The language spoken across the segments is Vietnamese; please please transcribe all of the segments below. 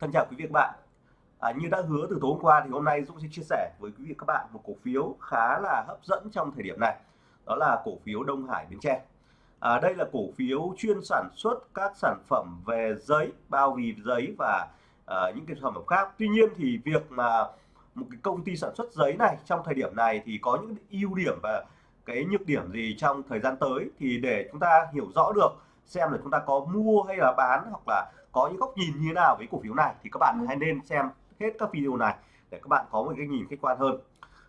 Thân chào quý vị các bạn. À, như đã hứa từ tối hôm qua thì hôm nay Dũng sẽ chia sẻ với quý vị các bạn một cổ phiếu khá là hấp dẫn trong thời điểm này. Đó là cổ phiếu Đông Hải Bến Tre. À, đây là cổ phiếu chuyên sản xuất các sản phẩm về giấy, bao bì giấy và à, những cái sản phẩm khác. Tuy nhiên thì việc mà một cái công ty sản xuất giấy này trong thời điểm này thì có những ưu điểm và cái nhược điểm gì trong thời gian tới thì để chúng ta hiểu rõ được xem là chúng ta có mua hay là bán hoặc là có những góc nhìn như thế nào với cổ phiếu này thì các bạn ừ. hãy nên xem hết các video này để các bạn có một cái nhìn khách quan hơn.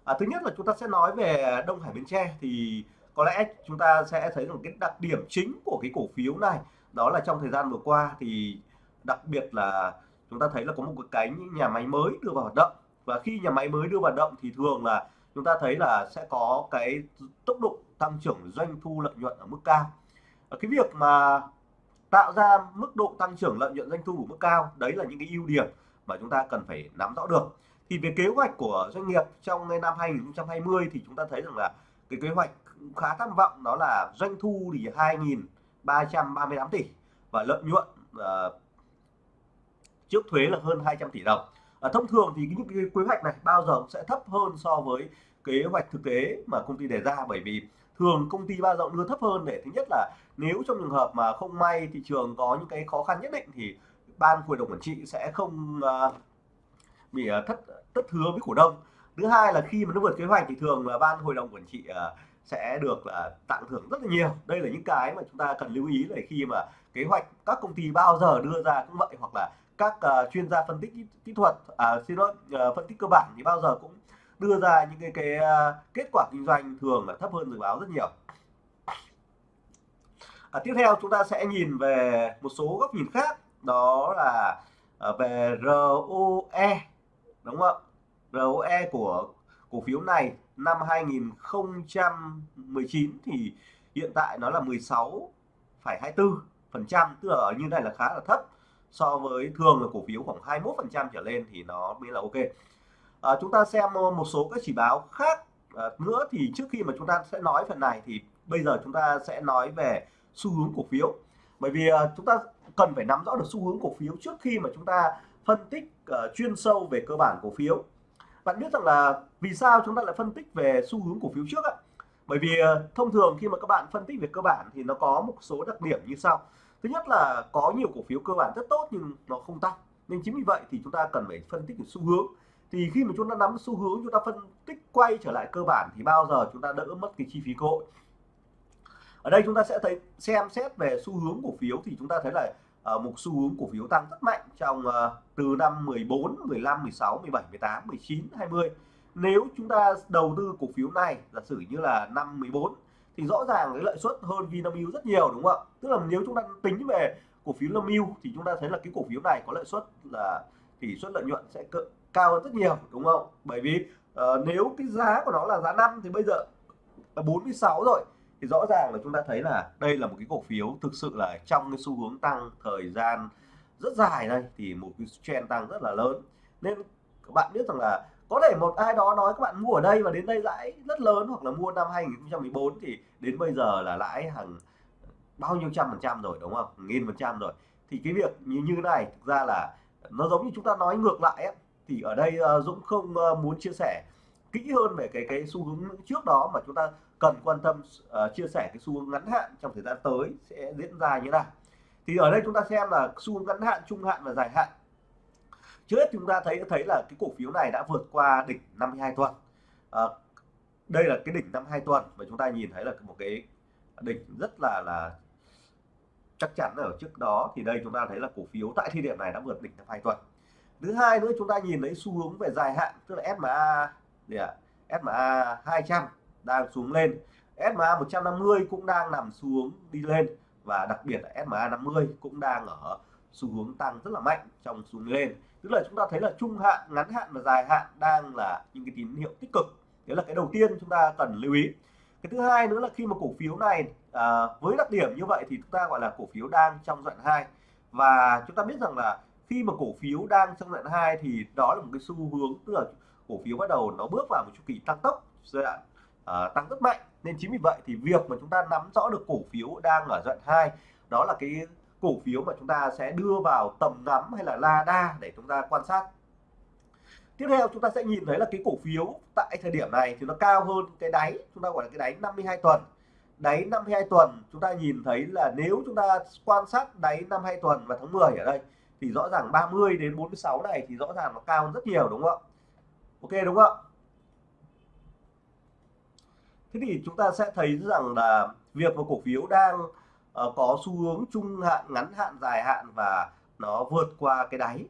À, thứ nhất là chúng ta sẽ nói về Đông Hải Bến Tre thì có lẽ chúng ta sẽ thấy rằng cái đặc điểm chính của cái cổ phiếu này. Đó là trong thời gian vừa qua thì đặc biệt là chúng ta thấy là có một cái nhà máy mới đưa vào hoạt động. Và khi nhà máy mới đưa vào hoạt động thì thường là chúng ta thấy là sẽ có cái tốc độ tăng trưởng doanh thu lợi nhuận ở mức cao. Cái việc mà tạo ra mức độ tăng trưởng lợi nhuận doanh thu ở mức cao. Đấy là những cái ưu điểm mà chúng ta cần phải nắm rõ được. Thì về kế hoạch của doanh nghiệp trong năm 2020 thì chúng ta thấy rằng là cái kế hoạch khá tham vọng đó là doanh thu thì 2.338 tỷ và lợi nhuận uh, trước thuế là hơn 200 tỷ đồng. À, thông thường thì những cái kế hoạch này bao giờ cũng sẽ thấp hơn so với kế hoạch thực tế mà công ty đề ra bởi vì thường công ty bao giờ đưa thấp hơn để thứ nhất là nếu trong trường hợp mà không may thị trường có những cái khó khăn nhất định thì ban hội đồng quản trị sẽ không uh, bị uh, thất thất hứa với cổ đông. Thứ hai là khi mà nó vượt kế hoạch thì thường là ban hội đồng quản trị uh, sẽ được là tặng thưởng rất là nhiều. Đây là những cái mà chúng ta cần lưu ý là khi mà kế hoạch các công ty bao giờ đưa ra cũng vậy hoặc là các uh, chuyên gia phân tích kỹ thuật à, xin lỗi uh, phân tích cơ bản thì bao giờ cũng đưa ra những cái cái à, kết quả kinh doanh thường là thấp hơn dự báo rất nhiều. À, tiếp theo chúng ta sẽ nhìn về một số góc nhìn khác đó là à, về ROE đúng không ạ? ROE của cổ phiếu này năm 2019 thì hiện tại nó là 16,24 phần trăm tức là như này là khá là thấp. So với thường là cổ phiếu khoảng 21 phần trăm trở lên thì nó mới là ok à, chúng ta xem ờ, một số các chỉ báo khác à, nữa thì trước khi mà chúng ta sẽ nói phần này thì bây giờ chúng ta sẽ nói về xu hướng cổ phiếu. Bởi vì à, chúng ta cần phải nắm rõ được xu hướng cổ phiếu trước khi mà chúng ta phân tích uh, chuyên sâu về cơ bản cổ phiếu. Bạn biết rằng là vì sao chúng ta lại phân tích về xu hướng cổ phiếu trước ạ? Bởi vì uh, thông thường khi mà các bạn phân tích về cơ bản thì nó có một số đặc điểm như sau. Thứ nhất là có nhiều cổ phiếu cơ bản rất tốt nhưng nó không tăng. Nên chính vì vậy thì chúng ta cần phải phân tích về xu hướng thì khi mà chúng ta nắm xu hướng chúng ta phân tích quay trở lại cơ bản thì bao giờ chúng ta đỡ mất cái chi phí cơ hội? Ở đây chúng ta sẽ thấy xem xét về xu hướng cổ phiếu thì chúng ta thấy là uh, một xu hướng cổ phiếu tăng rất mạnh trong uh, từ năm 14 15 16 17 18 19 20 nếu chúng ta đầu tư cổ phiếu này giả sử như là năm 14 thì rõ ràng cái lợi suất hơn Vinamilk rất nhiều đúng không ạ? Tức là nếu chúng ta tính về cổ phiếu Vinamilk thì chúng ta thấy là cái cổ phiếu này có lợi suất là tỷ suất lợi nhuận sẽ cao hơn rất nhiều đúng không? Bởi vì uh, nếu cái giá của nó là giá 5 thì bây giờ là 46 rồi thì rõ ràng là chúng ta thấy là đây là một cái cổ phiếu thực sự là trong cái xu hướng tăng thời gian rất dài đây thì một cái trend tăng rất là lớn. Nên các bạn biết rằng là có thể một ai đó nói các bạn mua ở đây và đến đây lãi rất lớn hoặc là mua năm 2014 thì đến bây giờ là lãi hàng bao nhiêu trăm phần trăm rồi đúng không? Nghìn phần trăm rồi. Thì cái việc như như này thực ra là nó giống như chúng ta nói ngược lại ấy, thì ở đây uh, Dũng không uh, muốn chia sẻ kỹ hơn về cái cái xu hướng trước đó mà chúng ta cần quan tâm uh, chia sẻ cái xu hướng ngắn hạn trong thời gian tới sẽ diễn ra như thế nào. Thì ở đây chúng ta xem là xu hướng ngắn hạn trung hạn và dài hạn. Trước hết chúng ta thấy thấy là cái cổ phiếu này đã vượt qua đỉnh 52 tuần. À, đây là cái đỉnh 52 tuần và chúng ta nhìn thấy là một cái đỉnh rất là là chắc chắn ở trước đó thì đây chúng ta thấy là cổ phiếu tại thời điểm này đã vượt đỉnh 52 tuần. Thứ hai nữa, chúng ta nhìn thấy xu hướng về dài hạn, tức là SMA gì ạ? SMA 200 đang xuống lên. SMA 150 cũng đang nằm xuống đi lên và đặc biệt là SMA 50 cũng đang ở xu hướng tăng rất là mạnh trong xu hướng lên. Tức là chúng ta thấy là trung hạn, ngắn hạn và dài hạn đang là những cái tín hiệu tích cực. Đấy là cái đầu tiên chúng ta cần lưu ý. Cái thứ hai nữa là khi mà cổ phiếu này à, với đặc điểm như vậy thì chúng ta gọi là cổ phiếu đang trong đoạn 2 và chúng ta biết rằng là khi mà cổ phiếu đang trong đoạn 2 thì đó là một cái xu hướng tức là cổ phiếu bắt đầu nó bước vào một chu kỳ tăng tốc giai đoạn à, tăng rất mạnh. Nên chính vì vậy thì việc mà chúng ta nắm rõ được cổ phiếu đang ở đoạn 2 đó là cái cổ phiếu mà chúng ta sẽ đưa vào tầm ngắm hay là la đa để chúng ta quan sát. Tiếp theo chúng ta sẽ nhìn thấy là cái cổ phiếu tại thời điểm này thì nó cao hơn cái đáy chúng ta gọi là cái đáy 52 tuần đáy 52 tuần chúng ta nhìn thấy là nếu chúng ta quan sát đáy 52 tuần và tháng 10 ở đây thì rõ ràng 30 đến 46 này thì rõ ràng nó cao hơn rất nhiều đúng không ạ? Ok đúng không ạ? Thế thì chúng ta sẽ thấy rằng là việc mà cổ phiếu đang uh, có xu hướng trung hạn ngắn hạn dài hạn và nó vượt qua cái đáy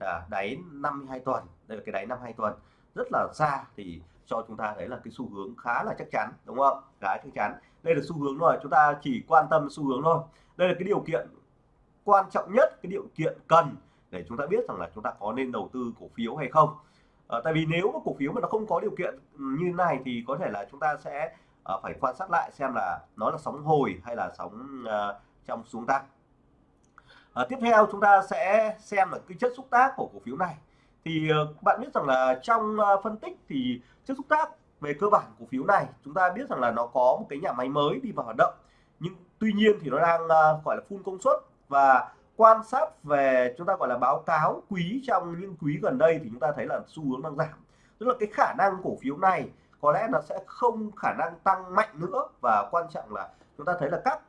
là đáy 52 tuần đây là cái đáy 52 tuần rất là xa thì cho chúng ta thấy là cái xu hướng khá là chắc chắn đúng không khá chắc chắn đây là xu hướng rồi chúng ta chỉ quan tâm xu hướng thôi. Đây là cái điều kiện quan trọng nhất cái điều kiện cần để chúng ta biết rằng là chúng ta có nên đầu tư cổ phiếu hay không. À, tại vì nếu mà cổ phiếu mà nó không có điều kiện ừ, như này thì có thể là chúng ta sẽ à, phải quan sát lại xem là nó là sóng hồi hay là sóng à, trong xuống tăng. À, tiếp theo chúng ta sẽ xem là cái chất xúc tác của cổ phiếu này. Thì bạn biết rằng là trong phân tích thì chất xúc tác về cơ bản cổ phiếu này chúng ta biết rằng là nó có một cái nhà máy mới đi vào hoạt động. Nhưng tuy nhiên thì nó đang uh, gọi là full công suất. Và quan sát về chúng ta gọi là báo cáo quý trong những quý gần đây thì chúng ta thấy là xu hướng đang giảm. Tức là cái khả năng cổ phiếu này có lẽ nó sẽ không khả năng tăng mạnh nữa. Và quan trọng là chúng ta thấy là các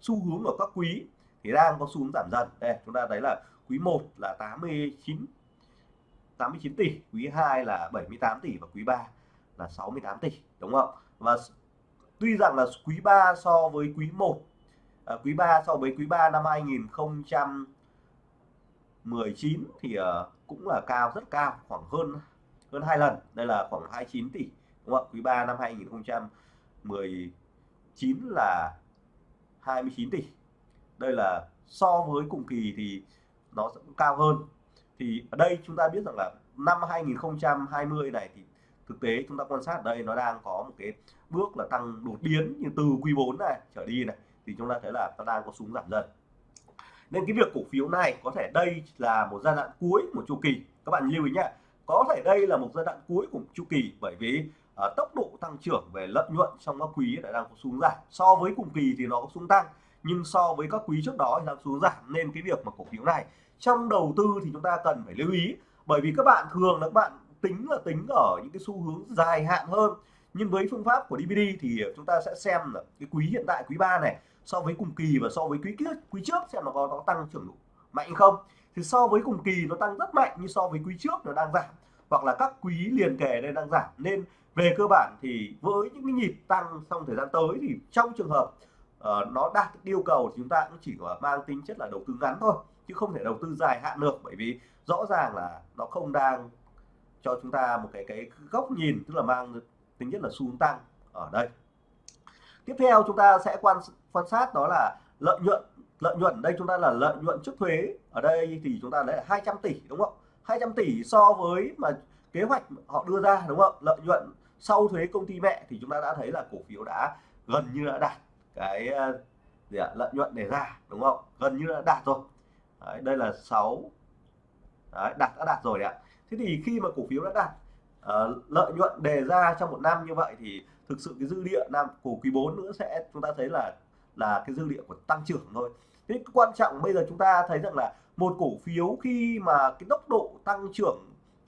xu hướng ở các quý thì đang có xu hướng giảm dần. Đây chúng ta thấy là quý 1 là 89 89 tỷ quý 2 là 78 tỷ và quý 3 là 68 tỷ đúng không? Và tuy rằng là quý 3 so với quý 1 à, quý 3 so với quý 3 năm 2019 thì uh, cũng là cao rất cao khoảng hơn hơn hai lần đây là khoảng 29 tỷ đúng không quý 3 năm 2019 là 29 tỷ. Đây là so với cùng kỳ thì nó sẽ cao hơn thì ở đây chúng ta biết rằng là năm 2020 này thì thực tế chúng ta quan sát ở đây nó đang có một cái bước là tăng đột biến như từ quý 4 này trở đi này thì chúng ta thấy là nó đang có xuống giảm dần. Nên cái việc cổ phiếu này có thể đây là một giai đoạn cuối một chu kỳ. Các bạn lưu ý nhé có thể đây là một giai đoạn cuối của chu kỳ bởi vì uh, tốc độ tăng trưởng về lợi nhuận trong các quý đã đang có xuống giảm. So với cùng kỳ thì nó có xuống tăng nhưng so với các quý trước đó thì đang xuống giảm. Nên cái việc mà cổ phiếu này trong đầu tư thì chúng ta cần phải lưu ý bởi vì các bạn thường là các bạn tính là tính ở những cái xu hướng dài hạn hơn. Nhưng với phương pháp của DVD thì chúng ta sẽ xem là cái quý hiện tại quý 3 này so với cùng kỳ và so với quý trước quý trước xem nó có, có tăng trưởng mạnh không. Thì so với cùng kỳ nó tăng rất mạnh như so với quý trước nó đang giảm hoặc là các quý liền kề đây đang giảm. Nên về cơ bản thì với những cái nhịp tăng trong thời gian tới thì trong trường hợp uh, nó đạt yêu cầu thì chúng ta cũng chỉ có mang tính chất là đầu tư ngắn thôi chứ không thể đầu tư dài hạn được, bởi vì rõ ràng là nó không đang cho chúng ta một cái cái góc nhìn, tức là mang tính chất là xu hướng tăng ở đây. Tiếp theo chúng ta sẽ quan quan sát đó là lợi nhuận lợi nhuận, đây chúng ta là lợi nhuận trước thuế. Ở đây thì chúng ta lấy là 200 tỷ, đúng không? 200 tỷ so với mà kế hoạch họ đưa ra, đúng không? Lợi nhuận sau thuế công ty mẹ thì chúng ta đã thấy là cổ phiếu đã gần như đã đạt cái ờ, gì ạ? lợi nhuận để ra, đúng không? Gần như đã đạt rồi đấy, đây là 6 đấy, đạt đã đạt rồi đấy ạ. Thế thì khi mà cổ phiếu đã đạt uh, lợi nhuận đề ra trong một năm như vậy thì thực sự cái dư địa năm của quý 4 nữa sẽ chúng ta thấy là là cái dư địa của tăng trưởng thôi. Thế quan trọng bây giờ chúng ta thấy rằng là một cổ phiếu khi mà cái tốc độ tăng trưởng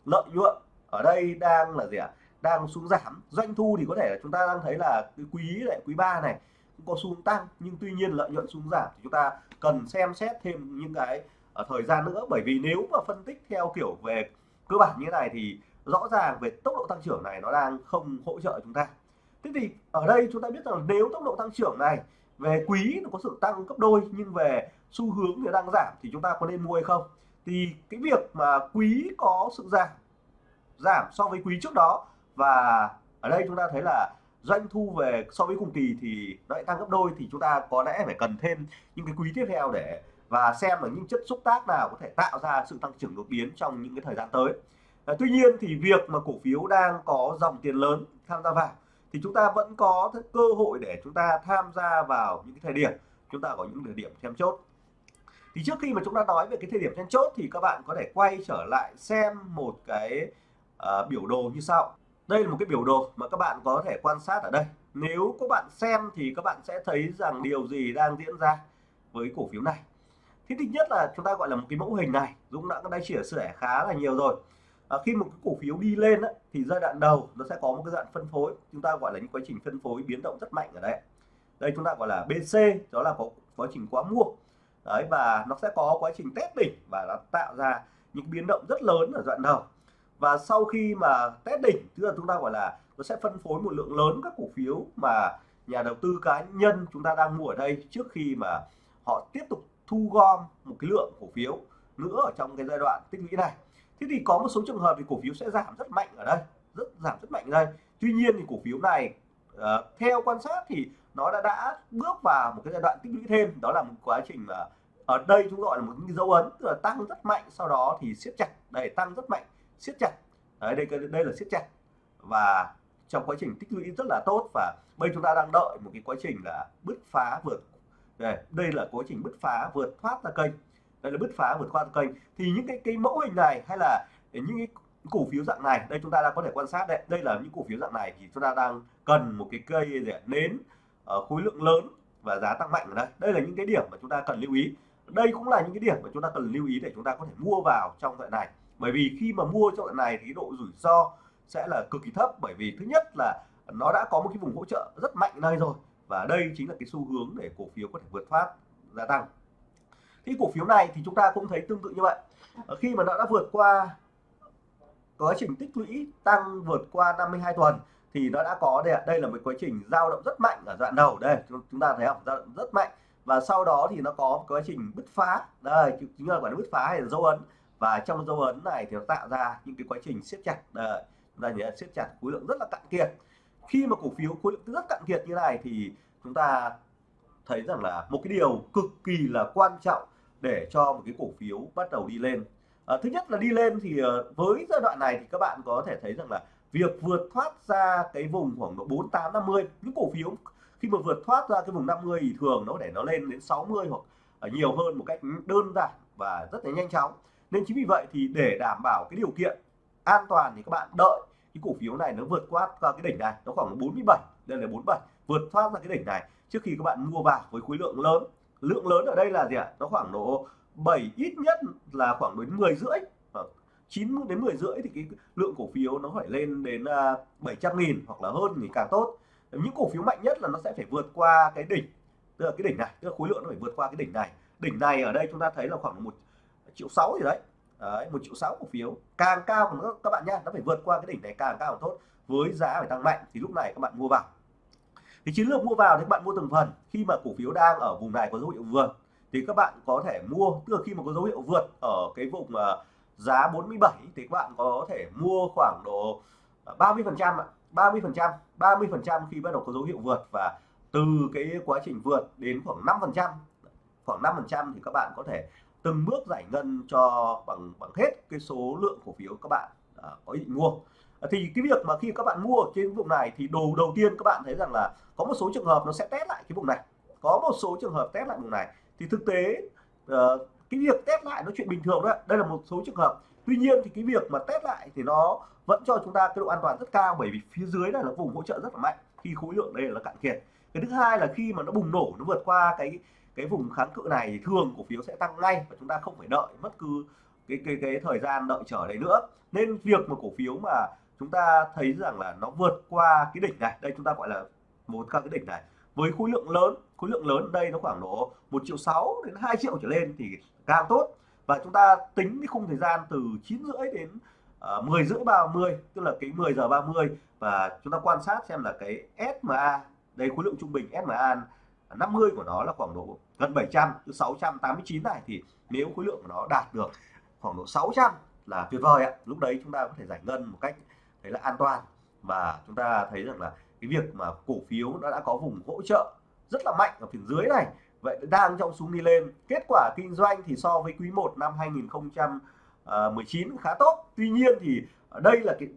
lợi nhuận ở đây đang là gì ạ? Đang xuống giảm. Doanh thu thì có thể là chúng ta đang thấy là cái quý lại quý 3 này cũng có xuống tăng, nhưng tuy nhiên lợi nhuận xuống giảm thì chúng ta cần xem xét thêm những cái ở thời gian nữa. Bởi vì nếu mà phân tích theo kiểu về cơ bản như thế này thì rõ ràng về tốc độ tăng trưởng này nó đang không hỗ trợ chúng ta. Thế thì ở đây chúng ta biết rằng nếu tốc độ tăng trưởng này về quý nó có sự tăng gấp đôi nhưng về xu hướng thì đang giảm thì chúng ta có nên mua hay không? Thì cái việc mà quý có sự giảm giảm so với quý trước đó và ở đây chúng ta thấy là doanh thu về so với cùng kỳ thì nó lại tăng gấp đôi thì chúng ta có lẽ phải cần thêm những cái quý tiếp theo để và xem là những chất xúc tác nào có thể tạo ra sự tăng trưởng đột biến trong những cái thời gian tới. À, tuy nhiên thì việc mà cổ phiếu đang có dòng tiền lớn tham gia vào thì chúng ta vẫn có cơ hội để chúng ta tham gia vào những cái thời điểm chúng ta có những thời điểm then chốt. Thì trước khi mà chúng ta nói về cái thời điểm then chốt thì các bạn có thể quay trở lại xem một cái uh, biểu đồ như sau đây là một cái biểu đồ mà các bạn có thể quan sát ở đây. Nếu các bạn xem thì các bạn sẽ thấy rằng điều gì đang diễn ra với cổ phiếu này. Thế thứ nhất là chúng ta gọi là một cái mẫu hình này Dũng đã đã chia sẻ khá là nhiều rồi. À, khi một cái cổ phiếu đi lên á, thì giai đoạn đầu nó sẽ có một cái đoạn phân phối. Chúng ta gọi là những quá trình phân phối biến động rất mạnh ở đây. Đây chúng ta gọi là BC đó là có quá trình quá mua. Đấy và nó sẽ có quá trình test đỉnh và nó tạo ra những biến động rất lớn ở đoạn đầu và sau khi mà test đỉnh tức là chúng ta gọi là nó sẽ phân phối một lượng lớn các cổ phiếu mà nhà đầu tư cá nhân chúng ta đang mua ở đây trước khi mà họ tiếp tục thu gom một cái lượng cổ phiếu nữa ở trong cái giai đoạn tích lũy này. Thế thì có một số trường hợp thì cổ phiếu sẽ giảm rất mạnh ở đây rất giảm rất mạnh ở đây. Tuy nhiên thì cổ phiếu này uh, theo quan sát thì nó đã đã bước vào một cái giai đoạn tích lũy thêm. Đó là một quá trình mà ở đây chúng gọi là một cái dấu ấn tức là tăng rất mạnh sau đó thì siết chặt để tăng rất mạnh siết chặt. Đấy đây đây là siết chặt. Và trong quá trình tích lũy rất là tốt và bây chúng ta đang đợi một cái quá trình là bứt phá vượt. Đây, đây là quá trình bứt phá vượt thoát ra kênh. Đây là bứt phá vượt qua kênh. Thì những cái cái mẫu hình này hay là những cái cổ phiếu dạng này đây chúng ta đang có thể quan sát đây đây là những cổ phiếu dạng này thì chúng ta đang cần một cái cây để nến ở khối lượng lớn và giá tăng mạnh ở đây. Đây là những cái điểm mà chúng ta cần lưu ý. Đây cũng là những cái điểm mà chúng ta cần lưu ý để chúng ta có thể mua vào trong đoạn này bởi vì khi mà mua trong đoạn này thì độ rủi ro sẽ là cực kỳ thấp. Bởi vì thứ nhất là nó đã có một cái vùng hỗ trợ rất mạnh đây rồi và đây chính là cái xu hướng để cổ phiếu có thể vượt thoát gia tăng. Thì cổ phiếu này thì chúng ta cũng thấy tương tự như vậy. Ờ, khi mà nó đã vượt qua quá trình tích lũy tăng vượt qua 52 tuần thì nó đã có đây đây là một quá trình dao động rất mạnh ở đoạn đầu. Đây, chúng ta thấy không? Dao động rất mạnh. Và sau đó thì nó có quá trình bứt phá. Đây, chính là gọi là bứt phá hay là dấu ấn và trong dấu ấn này thì nó tạo ra những cái quá trình siết chặt đây chúng ta nhớ siết chặt khối lượng rất là cạn kiệt. Khi mà cổ phiếu khối lượng rất cạn kiệt như này thì chúng ta thấy rằng là một cái điều cực kỳ là quan trọng để cho một cái cổ phiếu bắt đầu đi lên. À, thứ nhất là đi lên thì ờ, với giai đoạn này thì các bạn có thể thấy rằng là việc vượt thoát ra cái vùng khoảng độ 48 50 những cổ phiếu khi mà vượt thoát ra cái vùng 50 thì thường nó để nó lên đến 60 hoặc nhiều hơn một cách đơn giản và rất là nhanh chóng nên chính vì vậy thì để đảm bảo cái điều kiện an toàn thì các bạn đợi cái cổ phiếu này nó vượt qua qua cái đỉnh này nó khoảng 47 đây là 47 vượt thoát ra cái đỉnh này. Trước khi các bạn mua vào với khối lượng lớn lượng lớn ở đây là gì ạ? Nó khoảng độ 7 ít nhất là khoảng đến 10 rưỡi 9 đến 10 rưỡi thì cái lượng cổ phiếu nó phải lên đến 700 à, nghìn hoặc là hơn thì càng tốt. Những cổ phiếu mạnh nhất là nó sẽ phải vượt qua cái đỉnh tức là cái đỉnh này tức là khối lượng nó phải vượt qua cái đỉnh này. Đỉnh này ở đây chúng ta thấy là khoảng một triệu sáu gì đấy. Đấy một triệu sáu cổ phiếu. Càng cao nữa các bạn nhá nó phải vượt qua cái đỉnh này càng cao càng tốt. Với giá phải tăng mạnh thì lúc này các bạn mua vào. Thì chiến lược mua vào thì các bạn mua từng phần. Khi mà cổ phiếu đang ở vùng này có dấu hiệu vượt thì các bạn có thể mua. Tức là khi mà có dấu hiệu vượt ở cái vùng uh, giá 47 thì các bạn có thể mua khoảng độ à, 30 phần trăm 30 phần trăm 30 phần trăm khi bắt đầu có dấu hiệu vượt. Và từ cái quá trình vượt đến khoảng 5 phần trăm. Khoảng 5 phần trăm thì các bạn có thể từng bước giải ngân cho bằng bằng hết cái số lượng cổ phiếu các bạn à, có ý định mua. À, thì cái việc mà khi các bạn mua trên vùng này thì đầu đầu tiên các bạn thấy rằng là có một số trường hợp nó sẽ test lại cái vùng này. Có một số trường hợp test lại vùng này. Thì thực tế uh, cái việc test lại nó chuyện bình thường đó đây là một số trường hợp. Tuy nhiên thì cái việc mà test lại thì nó vẫn cho chúng ta cái độ an toàn rất cao bởi vì phía dưới này là vùng hỗ trợ rất là mạnh khi khối lượng đây là cạn kiệt. Cái thứ hai là khi mà nó bùng nổ nó vượt qua cái cái vùng kháng cự này thì thường cổ phiếu sẽ tăng ngay và chúng ta không phải đợi mất cứ cái cái cái thời gian đợi chờ đấy nữa. Nên việc mà cổ phiếu mà chúng ta thấy rằng là nó vượt qua cái đỉnh này đây chúng ta gọi là một các cái đỉnh này với khối lượng lớn khối lượng lớn đây nó khoảng độ một triệu sáu đến 2 triệu trở lên thì càng tốt. Và chúng ta tính cái khung thời gian từ 9 rưỡi đến ờ, uh, 10 rưỡi 30 tức là cái 10 giờ 30 và chúng ta quan sát xem là cái SMA đây khối lượng trung bình SMA 50 của nó là khoảng độ gần 700 từ 689 này thì nếu khối lượng của nó đạt được khoảng độ 600 là tuyệt vời ạ. Lúc đấy chúng ta có thể giải ngân một cách thấy là an toàn. Và chúng ta thấy rằng là cái việc mà cổ phiếu nó đã có vùng hỗ trợ rất là mạnh ở phía dưới này. Vậy đang trong xuống đi lên. Kết quả kinh doanh thì so với quý 1 năm 2019 ờ, khá tốt. Tuy nhiên thì ở đây là cái,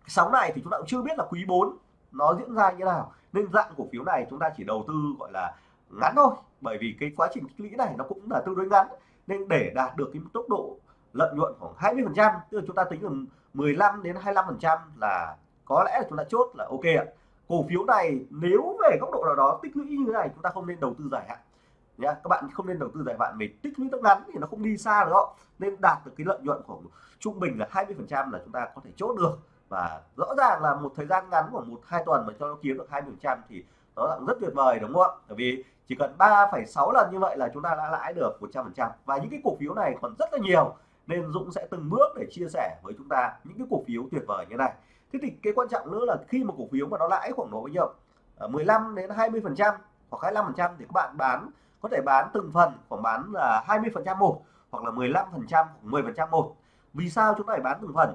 cái sóng này thì chúng ta cũng chưa biết là quý 4 nó diễn ra như nào. Nên dạng cổ phiếu này chúng ta chỉ đầu tư, gọi là, ngắn thôi. Bởi vì cái quá trình tích lũy này nó cũng là tương đối ngắn. Nên để đạt được cái tốc độ lợi nhuận khoảng 20 phần trăm, tức là chúng ta tính là 15 đến 25 phần trăm là có lẽ là chúng ta chốt là ok ạ. Cổ phiếu này nếu về góc độ nào đó tích lũy như thế này, chúng ta không nên đầu tư dài hạn. Nhá, các bạn không nên đầu tư dài hạn vì tích lũy tốc ngắn thì nó không đi xa được. Nên đạt được cái lợi nhuận khoảng trung bình là 20 phần trăm là chúng ta có thể chốt được và rõ ràng là một thời gian ngắn khoảng một hai tuần mà cho nó kiếm được 20 phần trăm thì nó là rất tuyệt vời đúng không ạ? Bởi vì chỉ cần 3,6 lần như vậy là chúng ta đã lãi được 100 phần trăm. Và những cái cổ phiếu này còn rất là nhiều nên Dũng sẽ từng bước để chia sẻ với chúng ta những cái cổ phiếu tuyệt vời như này. Thế thì cái quan trọng nữa là khi mà cổ phiếu mà nó lãi khoảng độ bao nhiêu? Ờ, 15 đến 20 phần trăm hoặc 25 phần trăm thì các bạn bán có thể bán từng phần khoảng bán là 20 phần trăm một hoặc là 15 phần trăm 10 phần trăm một. Vì sao chúng ta phải bán từng phần?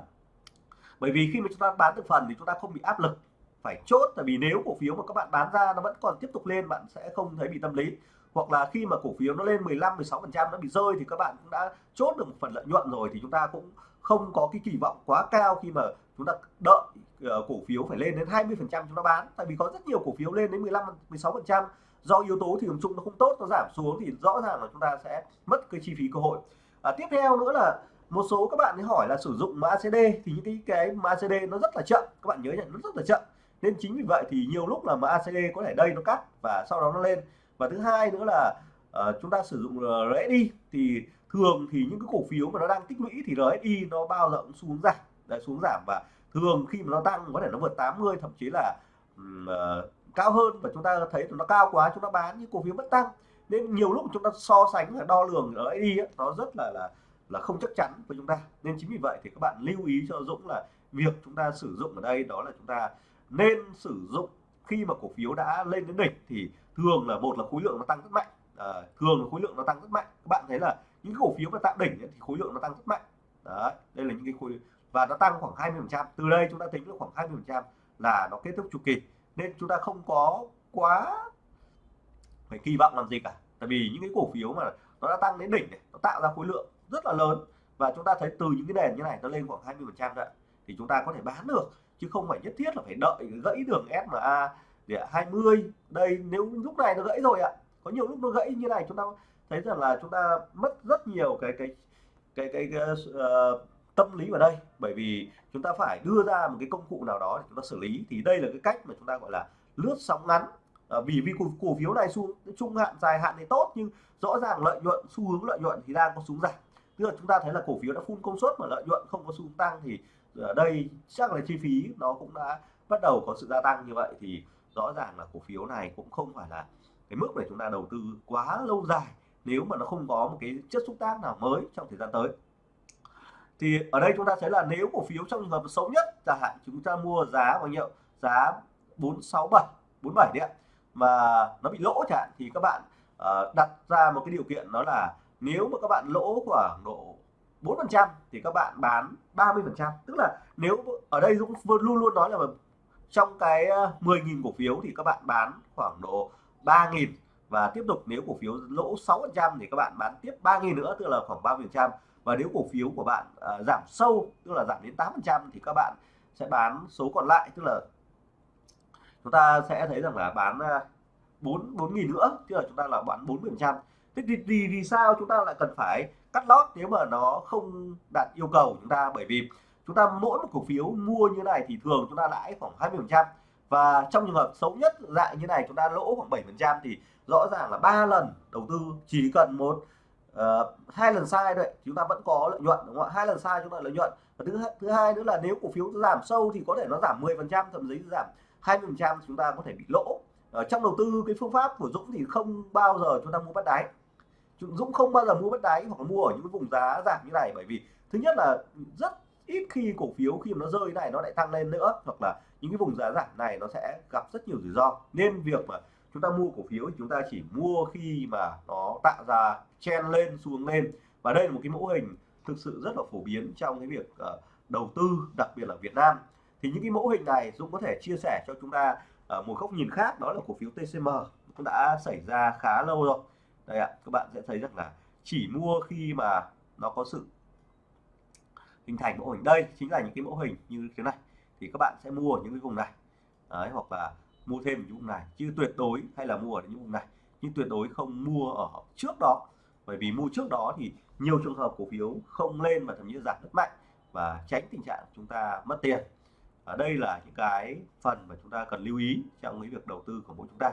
Bởi vì khi mà chúng ta bán từng phần thì chúng ta không bị áp lực phải chốt tại vì nếu cổ phiếu mà các bạn bán ra nó vẫn còn tiếp tục lên bạn sẽ không thấy bị tâm lý. Hoặc là khi mà cổ phiếu nó lên 15 16 phần trăm nó bị rơi thì các bạn cũng đã chốt được một phần lợi nhuận rồi thì chúng ta cũng không có cái kỳ vọng quá cao khi mà chúng ta đợi uh, cổ phiếu phải lên đến 20 phần trăm chúng ta bán. Tại vì có rất nhiều cổ phiếu lên đến 15 16 phần trăm. Do yếu tố thị trường chung nó không tốt nó giảm xuống thì rõ ràng là chúng ta sẽ mất cái chi phí cơ hội. À, tiếp theo nữa là một số các bạn ấy hỏi là sử dụng mã CD thì những cái cái mã CD nó rất là chậm các bạn nhớ nhận nó rất là chậm. Nên chính vì vậy thì nhiều lúc là mã CD có thể đây nó cắt và sau đó nó lên. Và thứ hai nữa là uh, chúng ta sử dụng ờ, RSI thì thường thì những cái cổ phiếu mà nó đang tích lũy thì RSI nó bao giờ cũng xuống giảm đấy, xuống giảm. Và thường khi mà nó tăng có thể nó vượt 80 thậm chí là uh, cao hơn và chúng ta thấy nó cao quá chúng ta bán những cổ phiếu vẫn tăng. Nên nhiều lúc chúng ta so sánh và đo lường RSI ấy, nó rất là là là không chắc chắn với chúng ta. Nên chính vì vậy thì các bạn lưu ý cho Dũng là việc chúng ta sử dụng ở đây đó là chúng ta nên sử dụng khi mà cổ phiếu đã lên đến đỉnh thì thường là một là khối lượng nó tăng rất mạnh. À, thường là khối lượng nó tăng rất mạnh. Các bạn thấy là những cổ phiếu mà tạo đỉnh ấy, thì khối lượng nó tăng rất mạnh. Đấy đây là những cái khối và nó tăng khoảng 20 phần trăm. Từ đây chúng ta tính được khoảng 20 phần trăm là nó kết thúc chu kỳ. Nên chúng ta không có quá phải kỳ vọng làm gì cả. Tại vì những cái cổ phiếu mà nó đã tăng đến đỉnh này nó tạo ra khối lượng rất là lớn. Và chúng ta thấy từ những cái nền như này nó lên khoảng 20 phần trăm thì chúng ta có thể bán được chứ không phải nhất thiết là phải đợi gãy đường SMA để 20 đây nếu lúc này nó gãy rồi ạ. Có nhiều lúc nó gãy như này chúng ta thấy rằng là chúng ta mất rất nhiều cái cái cái cái, cái uh, tâm lý vào đây. Bởi vì chúng ta phải đưa ra một cái công cụ nào đó để chúng ta xử lý. Thì đây là cái cách mà chúng ta gọi là lướt sóng ngắn. À, vì vì cổ, cổ phiếu này xu trung hạn dài hạn thì tốt nhưng rõ ràng lợi nhuận xu hướng lợi nhuận thì đang có xuống giảm tức là chúng ta thấy là cổ phiếu đã phun công suất mà lợi nhuận không có xu hướng tăng thì ở đây chắc là chi phí nó cũng đã bắt đầu có sự gia tăng như vậy. Thì rõ ràng là cổ phiếu này cũng không phải là cái mức để chúng ta đầu tư quá lâu dài nếu mà nó không có một cái chất xúc tác nào mới trong thời gian tới. Thì ở đây chúng ta thấy là nếu cổ phiếu trong trường hợp xấu nhất chẳng hạn chúng ta mua giá bao nhiêu? Giá 467 47 đấy mà nó bị lỗ chẳng hạn thì các bạn uh, đặt ra một cái điều kiện đó là nếu mà các bạn lỗ khoảng độ 4% thì các bạn bán 30% tức là nếu ở đây Dũng luôn luôn nói là trong cái ờ, 10.000 cổ phiếu thì các bạn bán khoảng độ 3.000 và tiếp tục nếu cổ phiếu lỗ 6% thì các bạn bán tiếp 3.000 nữa tức là khoảng 30% và nếu cổ phiếu của bạn à, giảm sâu tức là giảm đến 8% thì các bạn sẽ bán số còn lại. Tức là chúng ta sẽ thấy rằng là bán uh, 4 4 nghìn nữa tức là chúng ta là bán 40% thế thì, thì vì sao chúng ta lại cần phải cắt lót nếu mà nó không đạt yêu cầu của chúng ta? Bởi vì chúng ta mỗi một cổ phiếu mua như này thì thường chúng ta lãi khoảng 20 phần trăm. Và trong trường hợp xấu nhất dạng như này chúng ta lỗ khoảng 7 phần trăm thì rõ ràng là ba lần đầu tư. Chỉ cần một uh, hai lần sai thôi chúng ta vẫn có lợi nhuận đúng không ạ? Hai lần sai chúng ta lợi nhuận. Và thứ thứ hai nữa là nếu cổ phiếu giảm sâu thì có thể nó giảm 10 phần trăm thậm chí giảm 20 phần trăm chúng ta có thể bị lỗ. Ở trong đầu tư cái phương pháp của Dũng thì không bao giờ chúng ta mua bắt đáy. Dũng không bao giờ mua bất đáy hoặc là mua ở những vùng giá giảm như này, bởi vì thứ nhất là rất ít khi cổ phiếu khi mà nó rơi này nó lại tăng lên nữa, hoặc là những cái vùng giá giảm này nó sẽ gặp rất nhiều rủi ro. Nên việc mà chúng ta mua cổ phiếu thì chúng ta chỉ mua khi mà nó tạo ra chen lên, xuống lên. Và đây là một cái mẫu hình thực sự rất là phổ biến trong cái việc ờ, đầu tư, đặc biệt là Việt Nam. Thì những cái mẫu hình này Dũng có thể chia sẻ cho chúng ta ờ, một góc nhìn khác, đó là cổ phiếu TCM cũng đã xảy ra khá lâu rồi đây ạ các bạn sẽ thấy rằng là chỉ mua khi mà nó có sự hình thành mẫu hình. Đây chính là những cái mẫu hình như thế này. Thì các bạn sẽ mua ở những cái vùng này. Đấy, hoặc là mua thêm những vùng này. Chứ tuyệt đối hay là mua ở những vùng này. Nhưng tuyệt đối không mua ở trước đó. Bởi vì mua trước đó thì nhiều trường hợp cổ phiếu không lên mà thậm chí giảm rất mạnh và tránh tình trạng chúng ta mất tiền. Ở đây là những cái phần mà chúng ta cần lưu ý trong cái việc đầu tư của mỗi chúng ta.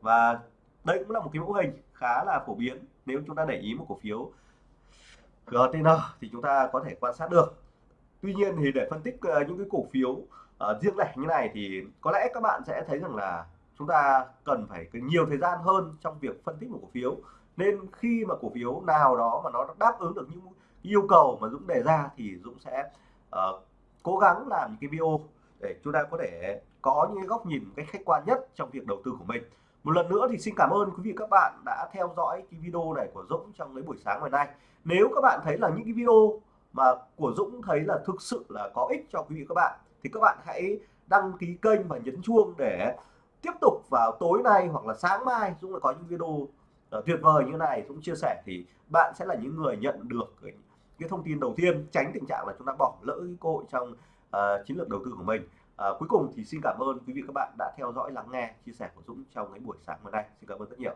Và đây cũng là một cái mẫu hình khá là phổ biến. Nếu chúng ta để ý một cổ phiếu GTN thì chúng ta có thể quan sát được. Tuy nhiên thì để phân tích ờ, những cái cổ phiếu uh, riêng lẻ như này thì có lẽ các bạn sẽ thấy rằng là chúng ta cần phải nhiều thời gian hơn trong việc phân tích một cổ phiếu. Nên khi mà cổ phiếu nào đó mà nó đáp ứng được những yêu cầu mà Dũng đề ra thì Dũng sẽ uh, cố gắng làm những cái video để chúng ta có thể có những góc nhìn một cách khách quan nhất trong việc đầu tư của mình một lần nữa thì xin cảm ơn quý vị các bạn đã theo dõi cái video này của Dũng trong cái buổi sáng ngày nay. Nếu các bạn thấy là những cái video mà của Dũng thấy là thực sự là có ích cho quý vị các bạn thì các bạn hãy đăng ký kênh và nhấn chuông để tiếp tục vào tối nay hoặc là sáng mai Dũng lại có những video ờ, tuyệt vời như này. Dũng chia sẻ thì bạn sẽ là những người nhận được cái, cái thông tin đầu tiên tránh tình trạng là chúng ta bỏ lỡ cái cơ hội trong uh, chiến lược đầu tư của mình. À, cuối cùng thì xin cảm ơn quý vị các bạn đã theo dõi lắng nghe chia sẻ của Dũng trong cái buổi sáng hôm nay. Xin cảm ơn rất nhiều.